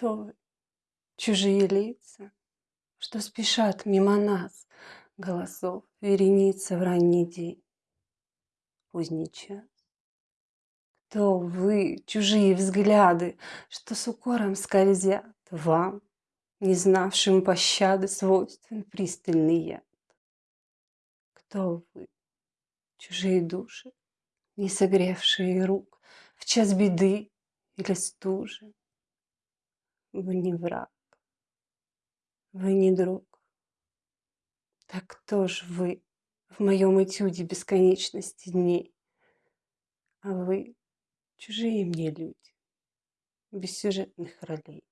Вы? Чужие лица, что спешат мимо нас, Голосов вереница в ранний день, поздний час. Кто вы, чужие взгляды, что с укором скользят Вам, не знавшим пощады, свойствен пристальный яд? Кто вы, чужие души, не согревшие рук В час беды или стужи? Вы не враг, вы не друг. Так кто ж вы в моем этюде бесконечности дней? А вы чужие мне люди, без сюжетных ролей.